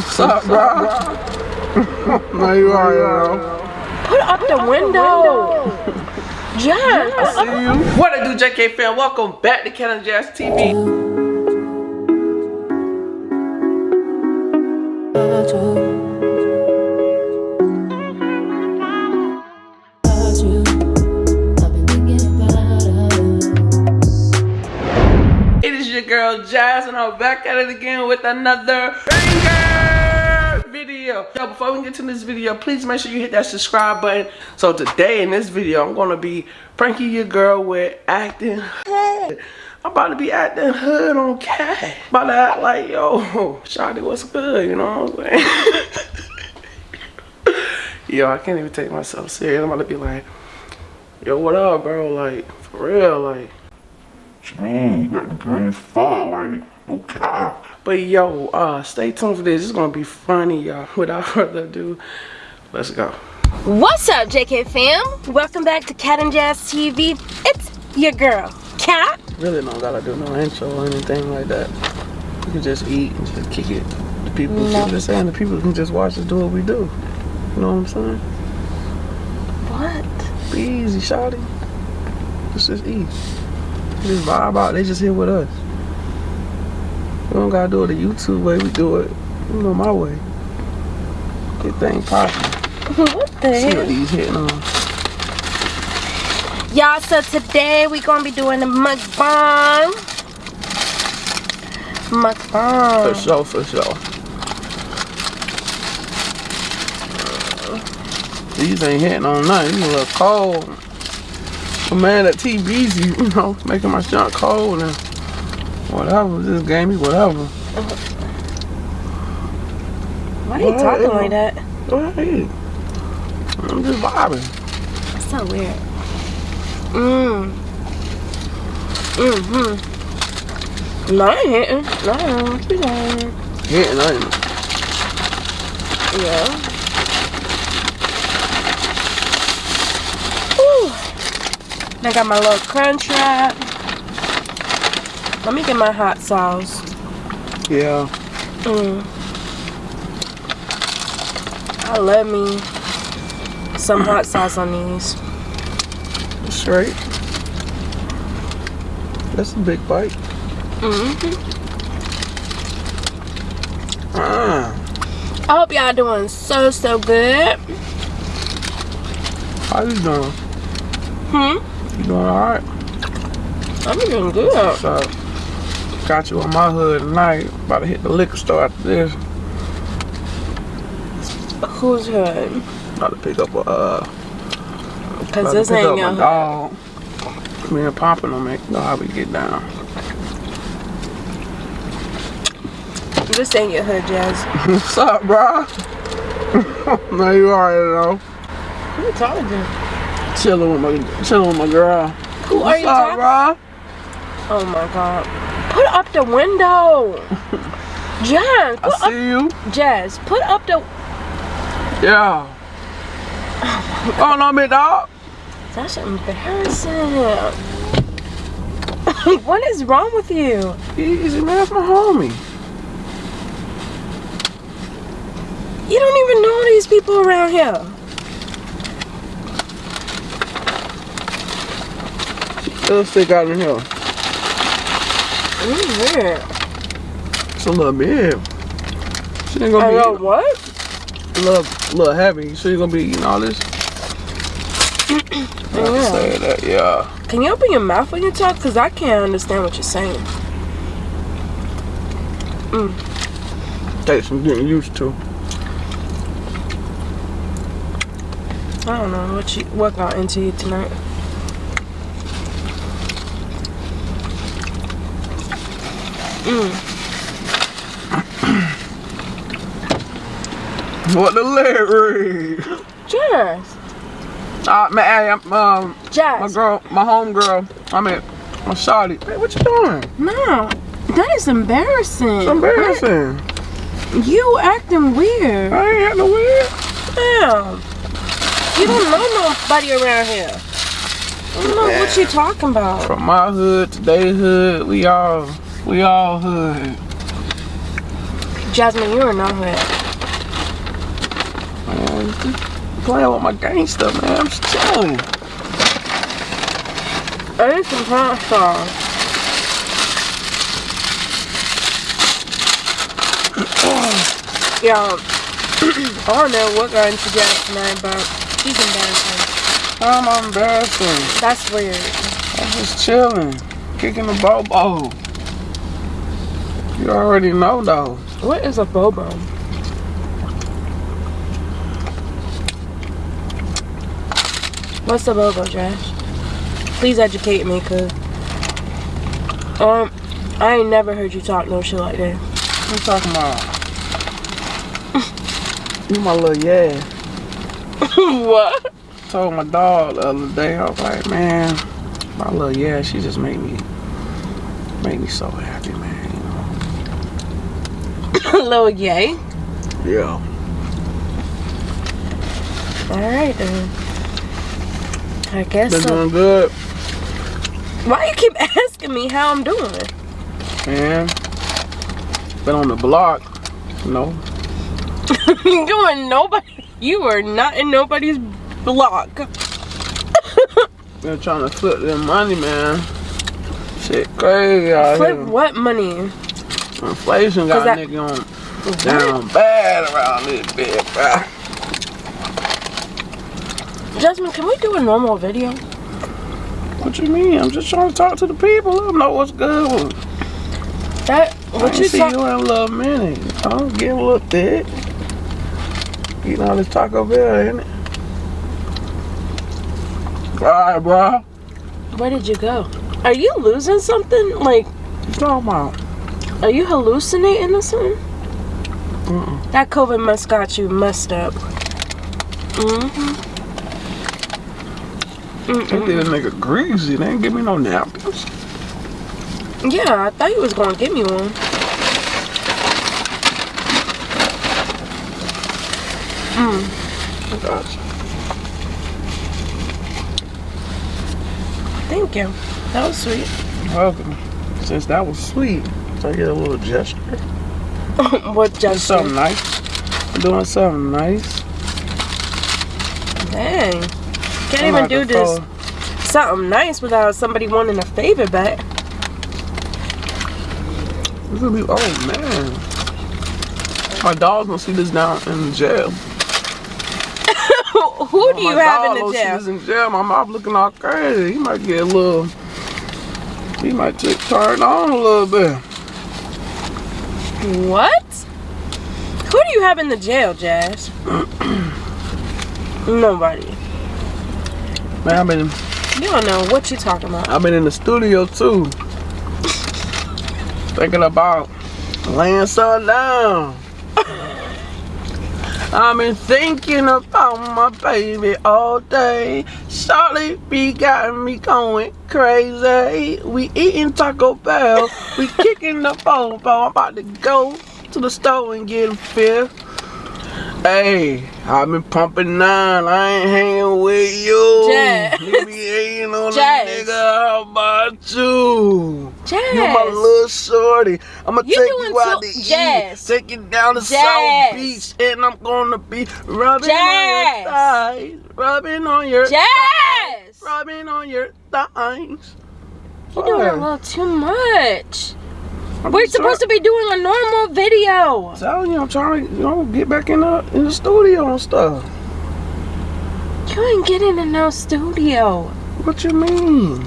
What's up, bro? no, you are, bro. Put up the window. Jazz. I see you. What it do, JK fam? Welcome back to Cat and Jazz TV. It is your girl Jazz, and I'm back at it again with another banger video. Yo, before we get to this video, please make sure you hit that subscribe button. So today in this video, I'm gonna be pranking your girl with acting. I'm about to be acting hood on cat. About to act like, yo, Shawty, what's good? You know what I'm saying? yo, I can't even take myself serious. I'm about to be like, yo, what up, bro? Like, for real, like. Mm, that green fire, okay. But yo, uh, stay tuned for this. It's gonna be funny, y'all. Without further ado, let's go. What's up, JK fam? Welcome back to Cat and Jazz TV. It's your girl, Cat. Really don't gotta do no intro or anything like that. We can just eat and just kick it. The people, No. just saying, the people can just watch us do what we do. You know what I'm saying? What? Be easy, shawty. Just just eat. Just vibe out. They just here with us. We don't gotta do it the YouTube way. We do it, you know, my way. Get things popping. What the See what these hitting on. Y'all, so today we gonna be doing the mukbang. For Mukbang. sure, for sure. These ain't hitting on nothing. These a little cold. But man, that TBZ, you know, making my junk cold and whatever. This game is whatever. Why are you talking like that? Go ahead. I'm just vibing. That's so weird. Mmm. Mm-hmm. No, I ain't hitting. No, keep going. Hitting nothing. Yeah. Whew. I got my little crunch wrap. Let me get my hot sauce. Yeah. Mm. I love me some hot sauce on these. Straight. That's a big bite. hmm Ah. I hope y'all doing so so good. How you doing? Hmm. You doing alright? I'm doing good. Got you on my hood tonight. About to hit the liquor store after this. Who's good? About to pick up a, uh, Cause this ain't your dog. Me and Papa don't make know how we get down. this ain't your hood, Jazz. What's up, bro? no, you already know. Who you talking to? Chilling with my, chilling with my girl. Who are What's you up, talking? bro? Oh my god. Put up the window. Jazz, I put up see you. Jazz, put up the Yeah. Oh no, big dog. That's embarrassing. what is wrong with you? Easy, man. That's my homie. You don't even know these people around here. Little stick out in here. Mm, weird. It's a little big. She ain't gonna I be eating- what? a little, little heavy. So you gonna be eating all this? Say that, yeah. Can you open your mouth when you talk? Because I can't understand what you're saying. Take some getting used to. I don't know what you what got into you tonight. What the read? Jazz. Uh, man, hey, I'm, um, my girl, my home girl. I mean, my shawty. Hey, what you doing? No. That is embarrassing. It's embarrassing. You acting weird. I ain't acting weird. Damn. You don't know nobody around here. I don't know what you talking about. From my hood to they hood, we all, we all hood. Jasmine, you are not hood. Man, playing with my gangster, man. I'm just chilling. I need some pasta. Yeah, I don't know what got into Jazz tonight, but she's embarrassing. I'm embarrassing. That's weird. I'm just chilling. Kicking the bobo. You already know though. What is a bobo? What's a bobo, Josh? Please educate me, cause um, I ain't never heard you talk no shit like that. What you talking about? you my little yeah. what? Told my dog the other day, I was like, man, my little yeah, she just made me made me so happy, man. You know? Little yay. Yeah. All right then. I guess Been so. doing good, Why you keep asking me how I'm doing? man. Been on the block, you know. are nobody. You are not in nobody's block. Been trying to flip them money, man. Shit crazy out Flip what money? Inflation got that- nigga on down bad around this bitch, bruh. Jasmine, can we do a normal video? What you mean? I'm just trying to talk to the people. Let them know what's good. That what you see you in a little minute. I'm getting a little thick. Eating all this Taco Bell, ain't it? Alright, bro. Where did you go? Are you losing something? Like, What you talking about? Are you hallucinating or something? Mm-mm. That COVID must got you messed up. Mm-hmm. Did a nigga greasy. They ain't give me no napkins. Yeah, I thought you was gonna give me one. Gotcha. Thank you. That was sweet. Welcome. Since that was sweet, I get a little gesture. what just something nice. I'm doing something nice. Dang. Can't I'm even do this something nice without somebody wanting a favor back. This gonna be, oh man. My dog's gonna see this down in jail. Who, do you have in the see jail? this in jail. My mouth looking all crazy. He might get a little. He might turned on a little bit. What? Who do you have in the jail, Jazz? Nobody. Man, I've been You don't know what you're talking about. I've been in the studio too. Thinking about laying something down. I've been thinking about my baby all day. Charlie be got me going crazy. We eating Taco Bell. We kicking the phone. I'm about to go to the store and get a fifth. Hey, I've been pumping nine. I ain't hanging with you. Jazz. You be hating on Jazz. a nigga. How about you? Jazz. You my little shorty. I'ma You take you out to Jazz. eat. Take you down to Jazz. South Beach. And I'm gonna be rubbing Jazz. on your thighs. Rubbing on your Jazz! Rubbing on your thighs. You're doing a little too much. I'm We're supposed to be doing a normal video. Telling you, I'm trying to, you know, get back in the in the studio and stuff. You ain't getting in no studio. What you mean?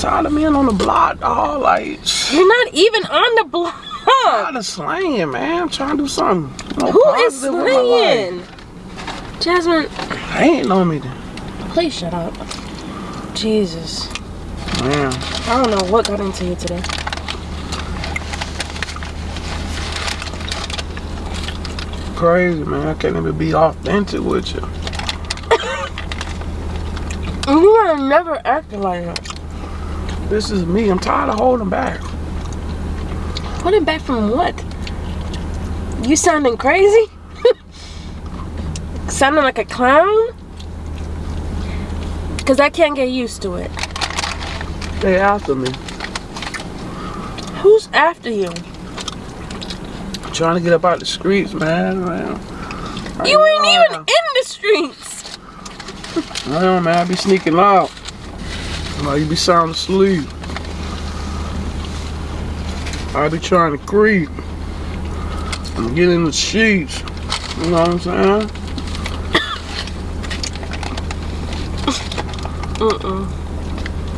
Tired of being on the block, dog. Like, You're not even on the block. i tired of slaying, man. I'm trying to do something. Who is positive with my life. slaying? Jasmine, I Ain't know me, then. please shut up. Jesus. man. I don't know what got into you today. Crazy, man. I can't even be authentic with you. You are never acting like that. This is me. I'm tired of holding back. Holding back from what? You sounding crazy? sounding like a clown? Because I can't get used to it. They after me. Who's after you? trying to get up out the streets, man. man. You ain't even in the streets. I don't know, man. I be sneaking out. While you be sound asleep. I be trying to creep. and get in the sheets. You know what I'm saying? Mm-mm. Uh-uh.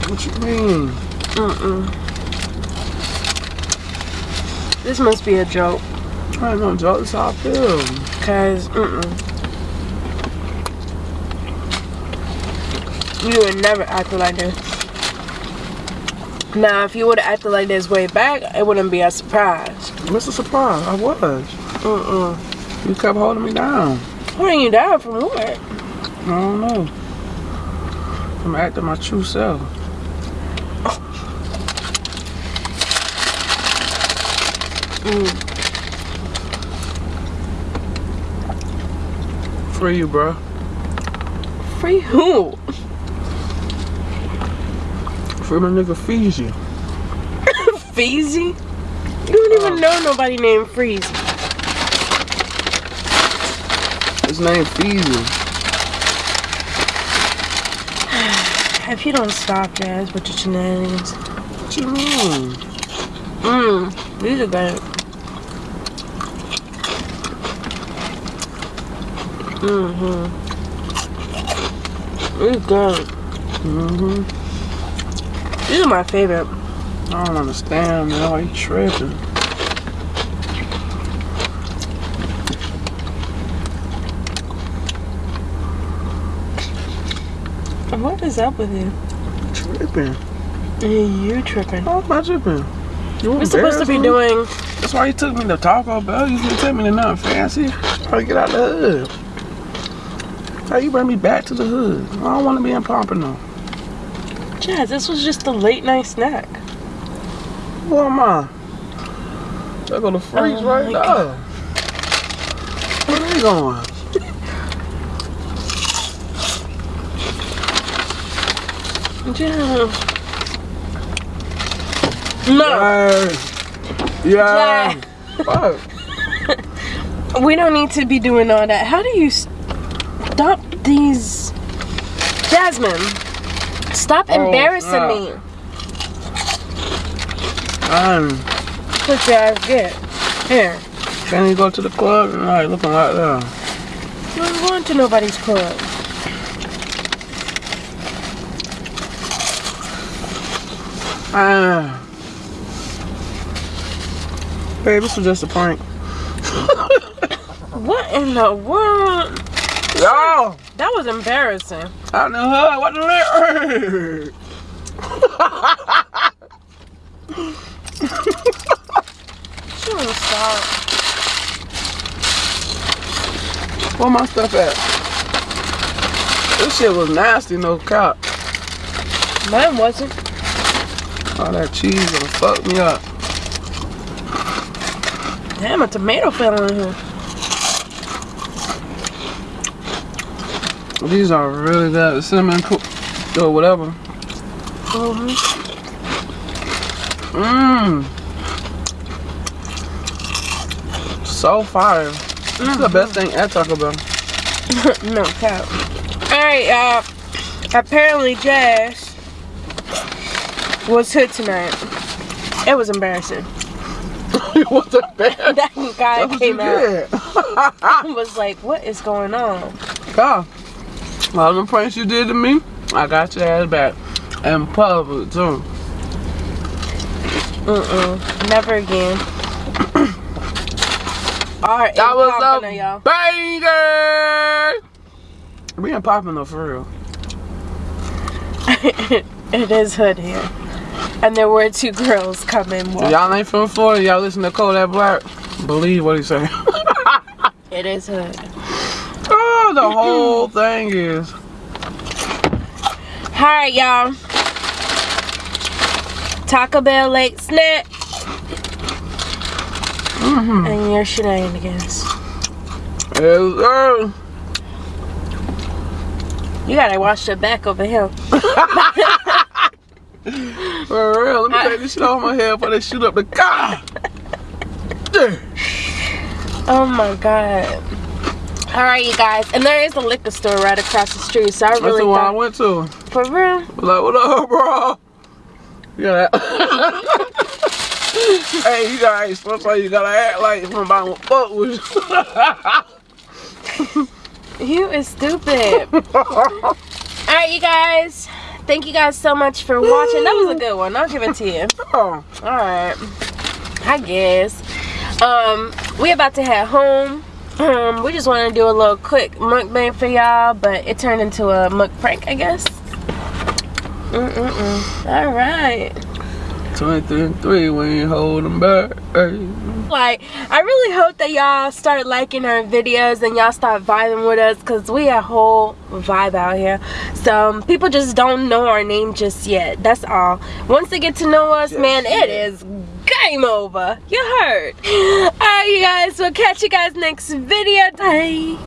What you mean? Mm-mm. This must be a joke. I ain't no joke. That's how I feel. Cause, mm-mm. You would never act like this. Now, if you would have acted like this way back, it wouldn't be a surprise. What's a surprise? I was. Mm-mm. You kept holding me down. Holding you down from what? I don't know. I'm acting my true self. Mm. Free you, bro. Free who? Free my nigga Fiji. Feezy? You don't even know nobody named Freeze. His name Fiji. If you don't stop, Jazz, with your shenanigans. What you mean? Mmm, these are good. Mm-hmm. These good. Mm-hmm. These are my favorite. I don't understand, man. Why you tripping? What is up with you? Tripping. You tripping. How am I tripping? You We're supposed to be doing That's why you took me to Taco Bell. You didn't take me to nothing fancy. To get out the hood. How you bring me back to the hood? I don't want to be in Pompano. Jazz, this was just a late night snack. Who am I? They go to freeze Oh right now. God. Where are they going? Jazz. No, Yeah. Yeah. We don't need to be doing all that. How do you stop these? Jasmine, stop Oh, embarrassing snap. me. Um, Put your ass get. Here. can you go to the club tonight looking like that? You ain't going to nobody's club. Ah. Babe, this was just a prank. What in the world? Yo! That was embarrassing. In the hood, what the? She won't stop. Where my stuff at? This shit was nasty, no cop. Mine wasn't. All that cheese gonna fuck me up. Damn, a tomato fell in here. These are really good. Cinnamon cool. Or whatever. Mm-hmm. Mmm. So fire. This is the best thing at Taco Bell. no cap. Alright, y'all. Apparently, Jazz was hood tonight. It was embarrassing. what the best? That guy That's came out and was like, what is going on? God. All the pranks you did to me, I got your ass back. And public too. Mm-mm. Never again. Alright, That was a y'all. banger! We ain't popping though for real. it is hood here. And there were two girls coming. Y'all ain't from Florida, y'all listen to Kodak Black. Believe what he say. It is hood. The whole thing is. Alright, y'all. Taco Bell late snack. Mm-hmm. And your shenanigans. Yes, sir. You gotta wash the back over here. For real. Let me take this shit off my head before they shoot up the car. Oh my god. All right, you guys, and there is a liquor store right across the street, so I really That's the one I went to. for real. Like, what up, bro? Yeah. hey, you guys, sometimes you gotta act like somebody will fuck with you. You is stupid. All right, you guys. Thank you guys so much for watching. That was a good one. I'll give it to you. oh, All right. I guess. Um, we about to head home. Um, we just wanted to do a little quick mukbang for y'all, but it turned into a muk prank, I guess. Mm-mm-mm. All right. 23 and 3, we ain't holding back. Hey. Like, I really hope that y'all start liking our videos and y'all start vibing with us because we a whole vibe out here. So, people just don't know our name just yet. That's all. Once they get to know us, man, it is game over. You heard. Alright, you guys. We'll catch you guys next video. Bye.